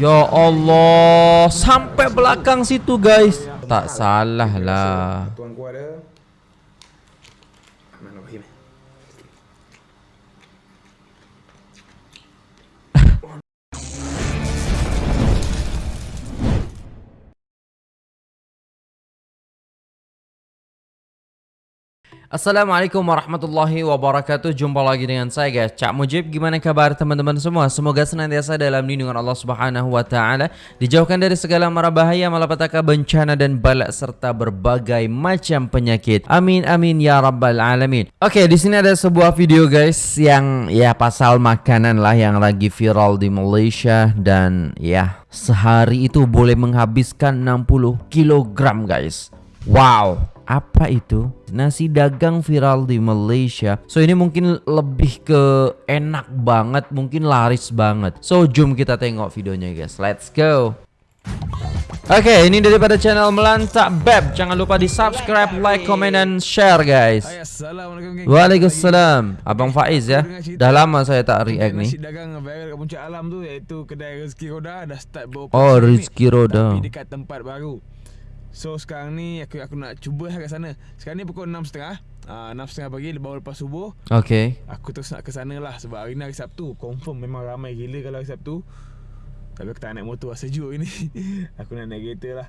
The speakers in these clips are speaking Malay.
Ya Allah, sampai belakang situ guys. Tak salah lah. Assalamualaikum warahmatullahi wabarakatuh. Jumpa lagi dengan saya guys. Cak Mujib Gimana kabar teman-teman semua? Semoga senantiasa dalam lindungan Allah subhanahu wa ta'ala. Dijauhkan dari segala mara bahaya Malapetaka bencana dan balak Serta berbagai macam penyakit. Amin amin ya rabbal alamin. Oke di sini ada sebuah video guys Yang ya pasal makanan lah Yang lagi viral di Malaysia Dan ya Sehari itu boleh menghabiskan 60 kilogram guys. Wow apa itu? Nasi dagang viral di Malaysia. So ini mungkin lebih ke enak banget, mungkin laris banget. So jom kita tengok videonya guys. Let's go. Oke, okay, ini daripada channel Melantak Beb. Jangan lupa di subscribe, like, comment, dan share guys. Waalaikumsalam. Abang Faiz ya. Dah lama saya tak react ni. Nasi dagang viral kat puncak alam tu iaitu kedai Rezeki Roda dah start beroperasi. Oh, Rezeki Roda. Tapi dekat tempat baru. So sekarang ni aku aku nak cuba lah kat sana. Sekarang ni pukul 6.30. Ah uh, 6.30 pagi baru lepas subuh. Okay. Aku terus nak ke sana lah sebab hari ni hari Sabtu. Confirm memang ramai gila kalau hari Sabtu. Tapi aku tak naik motor lah sejuk ini. aku nak naik kereta lah.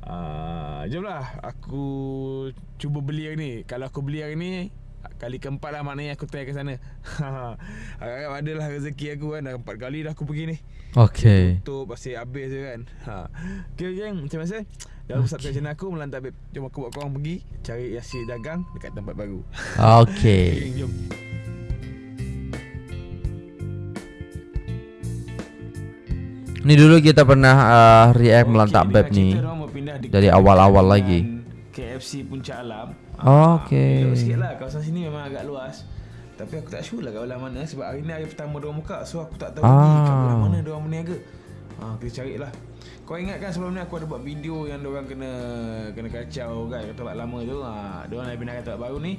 Uh, jom lah Aku cuba beli hari ni Kalau aku beli hari ni Kali keempat lah maknanya aku try ke sana. Harap-harap ada lah rezeki aku kan. Dah empat kali dah aku pergi ni. Okay Tutup pasir habis je kan. Ha. Okay geng macam mana Dalam okay. subscribe channel aku Melantak Beb Jom aku buat korang pergi Cari nasi dagang Dekat tempat baru. Okay Geng jom. Ni dulu kita pernah uh, react okay, melantak beb ni. Dari awal-awal lagi. KFC Puncak Alam oh, Okay Jauh sikit lah. Kawasan sini memang agak luas. Tapi aku tak sure lah kat belah mana Sebab hari ni hari pertama diorang buka So aku tak tahu ah. lagi kat belah mana diorang berniaga. Ha, Kita cari lah. Kau ingat kan sebelum ni aku ada buat video Yang diorang kena kena kacau kan Kat tempat lama tu. Ha, Diorang nak pindah ke tempat baru ni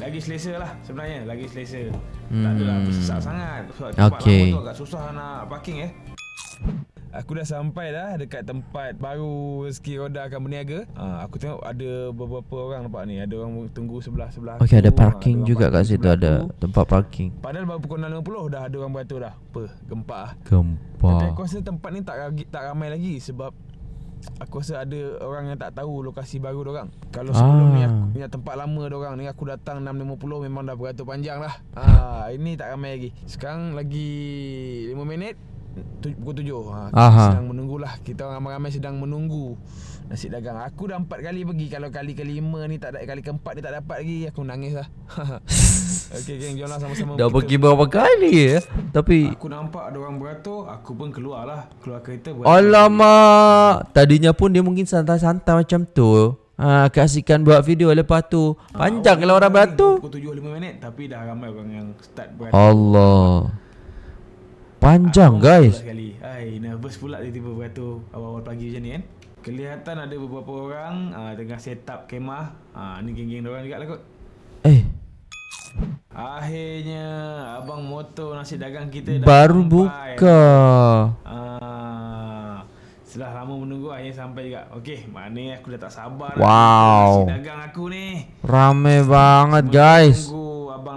lagi selesa lah sebenarnya Lagi selesa. Hmm. Tak adalah bersesak sangat. Sebab tempat okay. lama tu agak susah nak parking eh Aku dah sampai dah dekat tempat baru rezeki roda akan berniaga. Ha, aku tengok ada beberapa orang nampak ni. Ada orang tunggu sebelah-sebelah. Okey, ada parking ha, juga kat situ ada tempat parking. Padahal baru pukul 6.50 dah ada orang beratur dah. Apa? Gempa ah. Gempa. Tapi aku rasa tempat ni tak tak ramai lagi sebab aku rasa ada orang yang tak tahu lokasi baru orang. Kalau sebelum ah. ni aku punya tempat lama orang ni aku datang 6.50 memang dah beratur panjang lah. Ha, ini tak ramai lagi. Sekarang lagi 5 minit pukul tujuh. Ha, Kita sedang menunggulah. Kita orang ramai-ramai sedang menunggu Nasi dagang. Aku dah empat kali pergi. Kalau kali kelima ni tak ada Kali keempat ni tak dapat lagi Aku nangis lah. Okay geng Jomlah sama-sama. Dah pergi berapa kali ya? Tapi Aku nampak ada orang beratur Aku pun keluar lah. Keluar kereta Alamak! Tadinya pun dia mungkin santai-santai macam tu. Ha, kasihkan buat video lepas tu. Panjang ha, kalau orang beratur. Pukul 7-5 minit Tapi dah ramai orang yang start beratur. Allah Panjang aku guys. sekali. Hai, nervous pula tiba-tiba beratur awal-awal pagi macam ni kan? Kelihatan ada beberapa orang uh, Tengah set up kemah. Uh, Ni geng-geng orang juga lah kot. Eh. Akhirnya Abang motor nasi dagang kita Baru buka. Uh, Setelah lama menunggu Akhirnya sampai juga. Okey, mana aku dah tak sabar Wow. Nasi dagang aku ni. Rame banget guys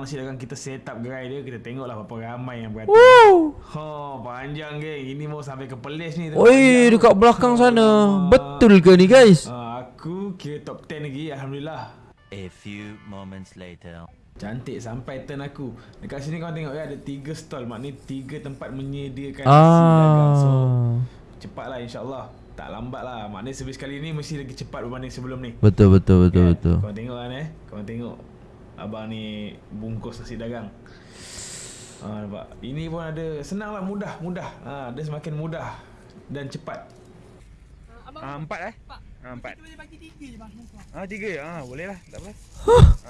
Abang nasi dagang kita set up gerai dia kita tengoklah berapa ramai yang. Woo! Ha, panjang geng. Ini mau sampai ke Perlis ni. Oi, dekat belakang oh, sana. Betul ke ni guys? Ha, aku kira top 10 lagi alhamdulillah. A few moments later. Cantik sampai turn aku. Dekat sini kau tengok ya ada tiga stall. Maknanya tiga tempat menyediakan ah. So, cepatlah insya-Allah. Tak lambat lah Maknanya servis kali ni Mesti lagi cepat Berbanding sebelum ni Betul betul betul, kan? betul. Kau tengok kan eh Kau tengok Abang ni bungkus nasi dagang. Ha, nampak? Ini pun ada senang lah mudah mudah. Ha, dia semakin mudah dan cepat. Ha, empat eh? Empat. Ha, empat. Kita boleh bagi tiga je bang. Ha, tiga Ha, boleh lah. Tak apa.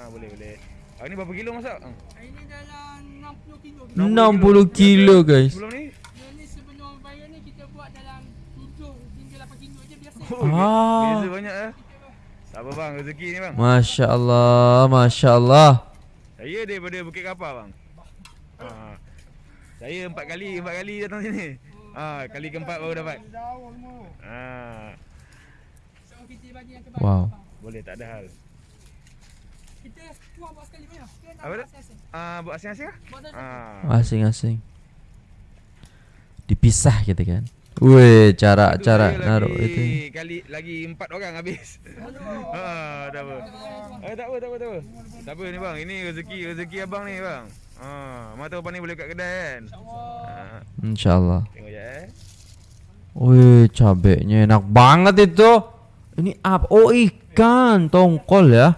Ha, boleh boleh. Hari ni berapa kilo masak? Ha. Hari ni dalam 60 kilo. 60 kilo guys. Sebelum ni? Ini sebelum bayar ni kita buat dalam 7 hingga 8 kilo je biasa. Oh, ah. Biasa banyak eh. Apa bang rezeki ni bang? Masya Allah, Masya Allah. Saya daripada Bukit Kapal bang. Ha. Saya empat kali, empat kali datang sini. Ah, kali keempat baru dapat. Ah, Wow. boleh tak ada hal. Kita keluar buat sekali? Kita nak Apa buat. Ah, buat asing-asing ah? Buat asing-asing. Ah. Asing-asing. Dipisah gitu kan. Weh, cara Aduh, cara saya naruh lagi, itu. Kali lagi empat orang habis. ha, tak apa. Eh, tak apa, tak apa, tak apa. Tak apa ni bang, ini rezeki rezeki abang ni bang. Ha, mana tahu ni boleh kat kedai kan. Ha, Insyaallah. tengok je eh. Wih, cabenya enak banget itu. Ini apa? Oh, ikan tongkol ya.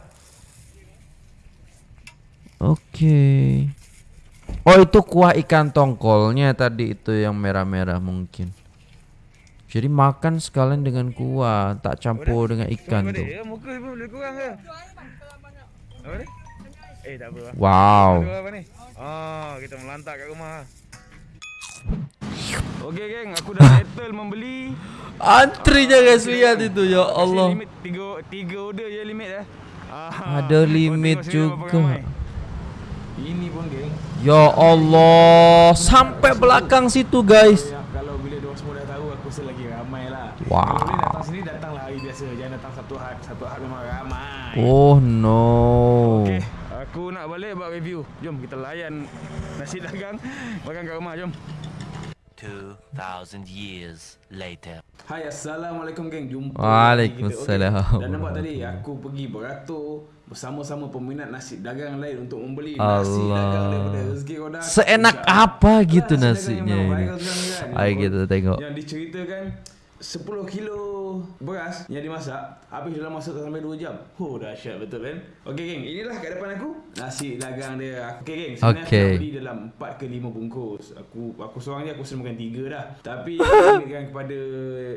Oke. Oh, itu kuah ikan tongkolnya tadi itu yang merah-merah mungkin. Jadi makan sekalian dengan kuah, tak campur dengan ikan dia? Ya, muka pun boleh kurang ke? Apa ni? Eh, tak apa. bang. Wow. Apa ni? Oh, kita melantak kat rumah. Okey geng, aku dah settle membeli. Antrinya guys lihat itu ya Allah. Limit tiga tiga order je limit eh. Ah, Ada limit juga. Ini pun geng. Ya Allah, sampai belakang situ guys. Ya, kalau bila dia semua dah tahu aku rasa lagi ramai lah. Wow. Kalau boleh datang sini datanglah hari biasa. Jangan datang satu hari. Satu hari memang ramai. Oh no. Okey, aku nak balik buat review. Jom kita layan nasi dagang makan kat rumah jom. 2,000 years later. Hai Assalamualaikum geng Jumpa Waalaikumsalam. Okey. Dan nampak tadi Aku pergi beratur Bersama-sama peminat nasi dagang lain Untuk membeli nasi Allah. dagang daripada Rezeki Roda Seenak apa gitu nasinya ini. Ayo kita tengok. Yang diceritakan 10 kilo beras yang dimasak habis dalam masa tak sampai 2 jam. Oh dahsyat betul kan? Okey geng, inilah kat depan aku nasi dagang dia. Okey geng, sebenarnya Okey. aku beli dalam 4 ke 5 bungkus. Aku aku seorang je aku sering makan 3 dah. Tapi aku limitkan kepada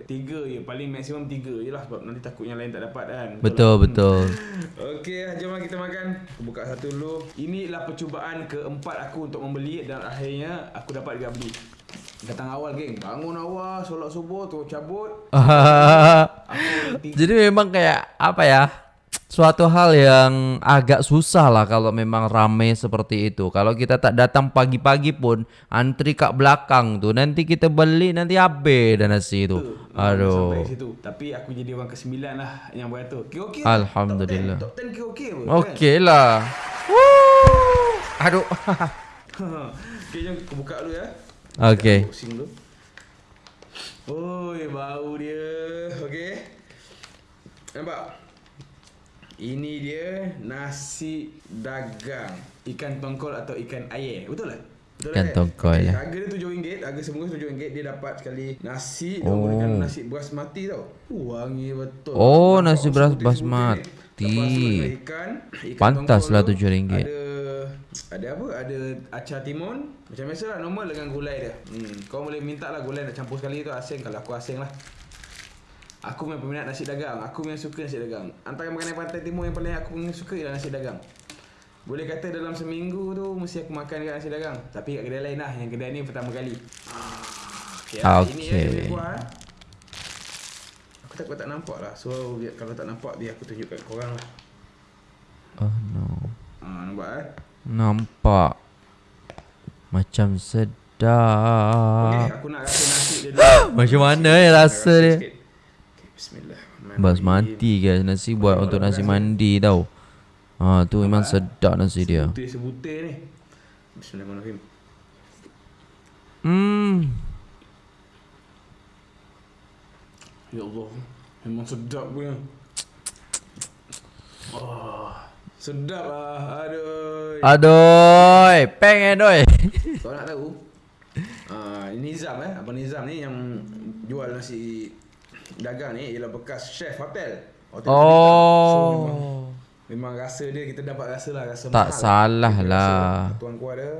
3 je, paling maksimum 3 je lah sebab nanti takut yang lain tak dapat kan. Betul tak? betul. Okey, jom kita makan. Aku buka satu dulu. Inilah percubaan keempat aku untuk membeli dan akhirnya aku dapat juga beli. Datang awal geng, bangun awal, solat subuh, terus cabut. Jadi memang kayak apa ya? Suatu hal yang agak susah lah kalau memang ramai seperti itu. Kalau kita tak datang pagi-pagi pun antri kat belakang tuh nanti kita beli nanti habis dan nasi itu. Aduh. Sampai situ. Tapi aku jadi orang ke-9 lah yang buat tu. Kira okey. Alhamdulillah. Top 10, top 10 kira okey apa? Okey lah. Woo. Aduh. Kan? okey, jom aku buka dulu ya. Okey. Aku Pusing dulu. Oi, bau dia. Okey. Nampak? Ini dia nasi dagang ikan tongkol atau ikan air. Betul tak? Betul Ikan tongkol, ya. Harga dia RM7, harga sebungkus RM7. Dia dapat sekali nasi Oh. oh. menggunakan nasi basmati tau. Uh, wangi betul. Oh, nasi beras basmati. ikan, ikan Pantaslah tongkol tu. RM7. Ada ada apa? Ada acar timun. Macam biasa lah normal dengan gulai dia. Hmm, kau boleh minta lah gulai nak campur sekali tu asing kalau aku asing lah. Aku memang peminat nasi dagang. Aku memang suka nasi dagang. Antara makanan pantai timur yang paling aku suka ialah nasi dagang. Boleh kata dalam seminggu tu mesti aku makan dekat nasi dagang. Tapi kat kedai lain lah. Yang kedai ni pertama kali. Ah, Okay, ah, ini eh, dia kuah. eh. Aku takut tak nampak lah. So biar, kalau tak nampak biar aku tunjuk kat korang lah. Oh no. Ah, nampak eh? Nampak macam sedap. aku nak rasa nasi dia dulu. Macam mana ya rasa dia? Okey, bismillahirrahmanirrahim. Basmati guys, nasi buat untuk nasi mandi tau. Ha tu memang sedap nasi dia. Sebutir-sebutir ni. Bismillahirrahmanirrahim. Hmm. Ya Allah. Memang sedap punya. Oh, sedap lah. Aduh. Aduh, pengen doi. Kau nak tahu? Ah, ini Nizam eh. Abang Nizam ni yang jual nasi dagang ni ialah bekas chef hotel. Hotel Bintang. So, memang, Oh. memang rasa dia kita dapat rasa lah rasa Tak mahal. salah Kita lah. rasa Tuan kuah dia.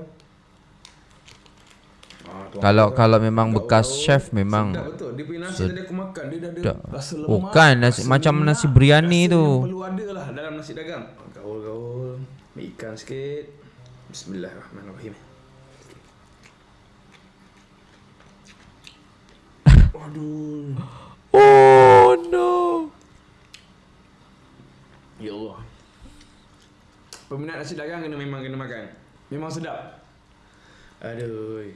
Ah, Kalau kuah kalau memang bekas chef memang sedap betul. Dia punya nasi tadi aku makan dia dah ada sedap. rasa lemak. Bukan, nasi- rasa macam lemak, nasi biryani rasa tu. Perlu ada lah dalam nasi dagang. Gaul-gaul. Ambil ikan sikit. Bismillahirrahmanirrahim. Aduh. Oh no. Ya Allah. Peminat nasi dagang kena memang kena makan. Memang sedap. Aduh.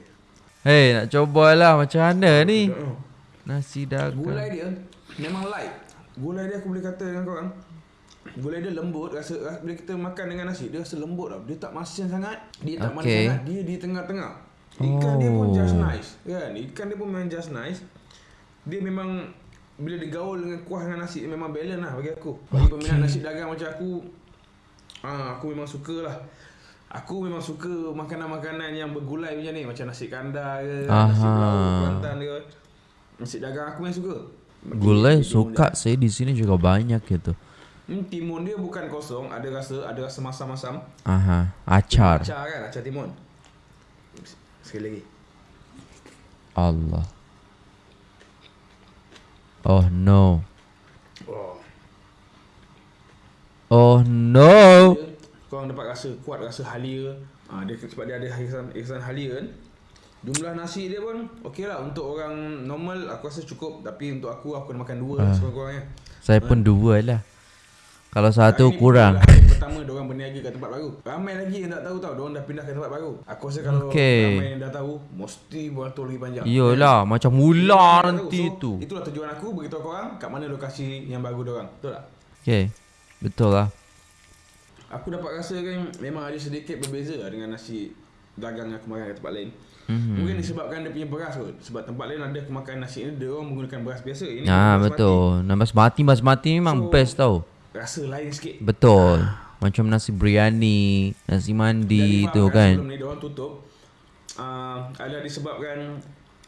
Hei, nak cobalah macam mana ni? Nasi Gulai dagang. dia memang light. Gulai dia aku boleh kata dengan korang. Gulai dia lembut rasa rasa- bila kita makan dengan nasi dia rasa lembut tau. Dia tak masin sangat, dia tak manis Okay. sangat, dia di tengah-tengah. Ikan dia pun just Oh. nice. Kan? Ikan dia pun memang just nice. Dia memang bila digaul dengan kuah dengan nasi memang balance lah bagi aku. Bagi peminat nasi dagang macam aku ah aku memang suka lah. Aku memang suka makanan-makanan yang bergulai macam ni Macam nasi kandar ke Nasi Aha. pulau Kelantan ke Nasi dagang aku memang suka Gulai suka sih di sini juga banyak gitu. Hmm, timun dia bukan kosong Ada rasa Ada rasa masam-masam Aha, acar. Acar kan Acar timun Sekali lagi Allah. Oh no. oh. Oh no. Dia, Korang dapat rasa Kuat rasa halia ha, dia, Sebab dia ada irisan, irisan halia kan Jumlah nasi dia pun Okey lah Untuk orang normal Aku rasa cukup Tapi untuk aku Aku kena makan dua uh. Sekurang-kurangnya Saya pun dua lah. Kalau satu Hari kurang. pertama diorang berniaga kat tempat baru Ramai lagi yang tak tahu tau Diorang dah pindah ke tempat baru Aku rasa kalau Okey. ramai yang dah tahu Mesti beratur lagi panjang Iyalah, macam mula dah tahu. nanti so, tu. Itulah tujuan aku Beritahu korang Kat mana lokasi yang baru diorang Betul tak? Okay, betul lah. Aku dapat rasa kan Memang ada sedikit berbeza lah Dengan nasi dagang yang aku makan kat tempat lain Mhm. Mungkin disebabkan dia punya beras kot Sebab tempat lain ada aku makan nasi ni Dia orang menggunakan beras biasa Ini Ah beras betul. Nama basmati basmati memang So- best tau. Rasa lain sikit Betul. Macam nasi biryani, nasi mandi Jadi tu kan. Sebelum ni diorang tutup uh, Adalah disebabkan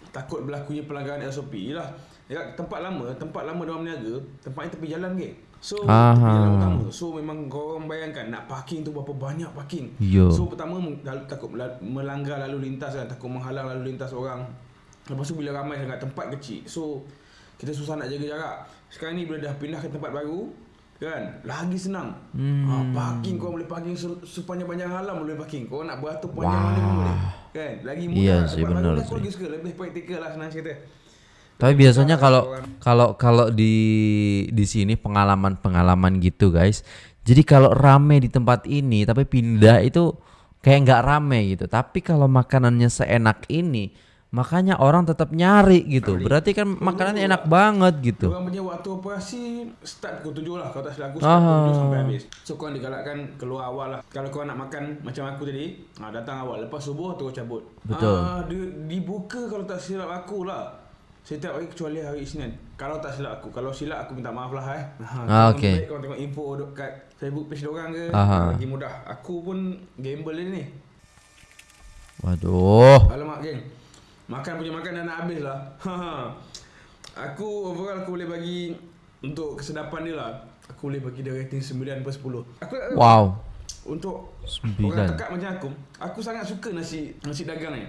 Takut berlakunya pelanggaran SOP Yelah Dekat tempat lama Tempat lama diorang berniaga Tempat ni tepi jalan ke So Aha. tepi jalan utama So memang korang bayangkan Nak parking tu berapa banyak parking Yo. So pertama Takut mela- melanggar lalu lintas kan Takut menghalang lalu lintas orang Lepas tu bila ramai sangat Tempat kecil So Kita susah nak jaga jarak Sekarang ni bila dah pindah ke tempat baru Kan? Lagi senang. Hmm. ha, Parking kau boleh parking se- Sepanjang-panjang alam boleh parking. Kau nak beratur panjang mana pun boleh. Kan? Lagi mudah. sih, baru benar sih. lagi suka Lebih praktikal lah senang cerita. Tapi biasanya kalau kalau kalau di di sini pengalaman-pengalaman gitu guys. Jadi kalau rame di tempat ini tapi pindah itu kayak nggak rame gitu. Tapi kalau makanannya seenak ini, makanya orang tetap nyari gitu. Berarti kan makanannya enak banget gitu. Orang punya waktu operasi Start pukul 7 lah Kalau tak silap aku Start Ah. pukul 7 sampai habis So korang digalakkan Keluar awal lah Kalau korang nak makan Macam aku tadi ha, Datang awal Lepas subuh terus cabut Betul. Ah, dia, Dibuka kalau tak silap aku lah Setiap hari kecuali hari Isnin Kalau tak silap aku Kalau silap aku minta maaf lah eh ha, Ah, okey. baik Korang tengok info kat Facebook page dorang ke Aha. Lagi mudah Aku pun gamble ni Waduh. Alamak geng Makan punya makan dah nak habis lah. Aku overall aku boleh bagi Untuk kesedapan dia lah. Aku boleh bagi dia rating 9 per 10 Aku Wow. Untuk Sembilan. orang tekak macam aku Aku sangat suka nasi nasi dagang ni.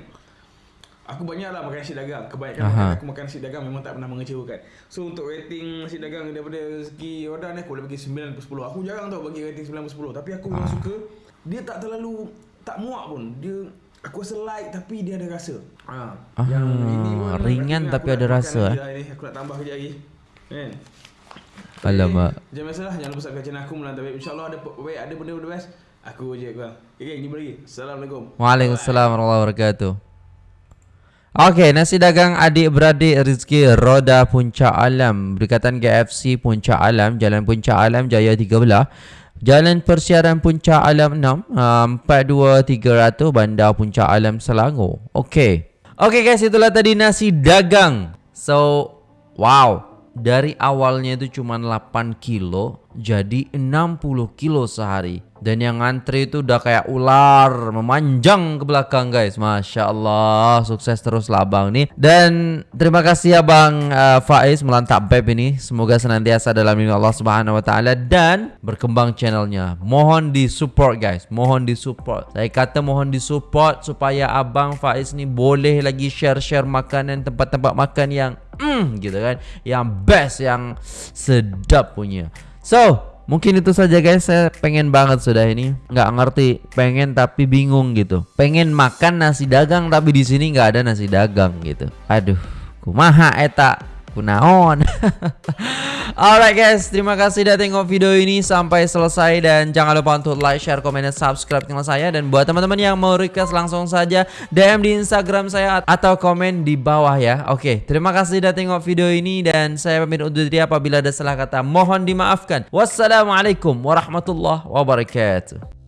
Aku banyak lah makan nasi dagang. Kebanyakan Aha. makan aku makan nasi dagang memang tak pernah mengecewakan. So untuk rating nasi dagang daripada segi Rodan ni aku boleh bagi 9 per 10 Aku jarang tau bagi rating 9 per 10 Tapi aku memang suka. Dia tak terlalu Tak muak pun. Dia Aku rasa light tapi dia ada rasa. Ha. Ah, pun ringan aku tapi nak ada rasa, eh. lah ini. Aku nak tambah kejap lagi. Kan? Alamak. Okay, Macam biasalah. Jangan lupa subscribe channel aku Melantar Web InsyaAllah ada baik ada benda-benda best. Aku je korang. Okay jumpa lagi. Assalamualaikum. Waalaikumsalam warahmatullahi wabarakatuh. Okey, nasi dagang adik-beradik rezeki Roda Puncak Alam. Berdekatan KFC Puncak Alam Jalan Puncak Alam Jaya 13 Jalan Persiaran Puncak Alam 6 uh, 42300 Bandar Puncak Alam Selangor. Okey. Okey guys itulah tadi nasi dagang. So Wow. Dari awalnya itu cuma 8 kilo Jadi 60 kilo sehari Dan yang ngantri itu udah kayak ular Memanjang ke belakang guys. Masya Allah Sukses terus lah abang nih. Dan terima kasih abang uh, Faiz Melantap Beb ini. Semoga senantiasa dalam lindungi Allah Subhanahu Wa Taala Dan berkembang channelnya. Mohon di support guys. Mohon di support Saya kata mohon di support Supaya abang Faiz ni boleh lagi share-share makanan Tempat-tempat makan yang mm, gitu kan Yang best Yang sedap punya. So Mungkin itu saja guys. Saya pengen banget sudah ini. Nggak ngerti. Pengen tapi bingung gitu. Pengen makan nasi dagang Tapi di sini nggak ada nasi dagang gitu. Aduh Kumaha eta Kunaon Alright guys, terima kasih sudah tengok video ini sampai selesai dan jangan lupa untuk like, share, komen dan subscribe channel saya dan buat teman-teman yang mau request langsung saja DM di Instagram saya atau komen di bawah ya. Oke, terima kasih sudah tengok video ini dan saya pamit undur diri apabila ada salah kata mohon dimaafkan. Wassalamualaikum warahmatullahi wabarakatuh.